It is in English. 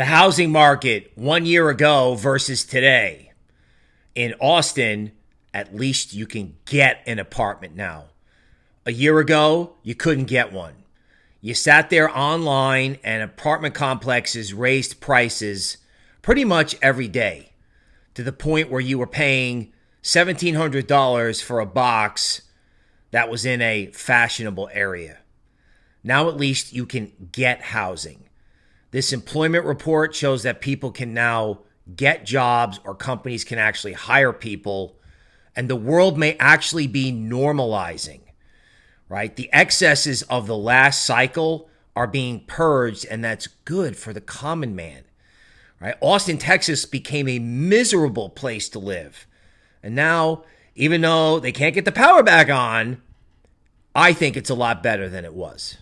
The housing market one year ago versus today. In Austin, at least you can get an apartment now. A year ago, you couldn't get one. You sat there online, and apartment complexes raised prices pretty much every day to the point where you were paying $1,700 for a box that was in a fashionable area. Now, at least, you can get housing. This employment report shows that people can now get jobs or companies can actually hire people, and the world may actually be normalizing, right? The excesses of the last cycle are being purged, and that's good for the common man, right? Austin, Texas became a miserable place to live. And now, even though they can't get the power back on, I think it's a lot better than it was.